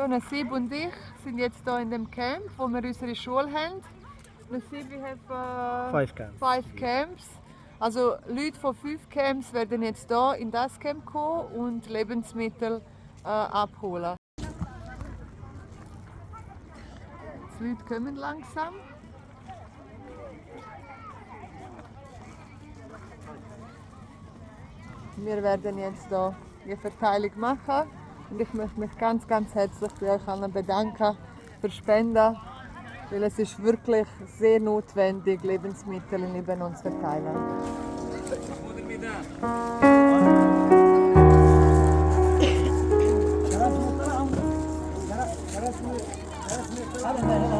So, Nasib und ich sind jetzt hier in dem Camp, wo wir unsere Schule haben. Nasib, we have uh, Five camps. five camps. Also Leute von fünf Camps werden jetzt hier in das Camp kommen und Lebensmittel äh, abholen. Die Leute kommen langsam. Wir werden jetzt hier die Verteilung machen und ich möchte mich ganz, ganz herzlich bei euch allen bedanken für Spenden, weil es ist wirklich sehr notwendig, Lebensmittel in Libanon zu verteilen. Ja.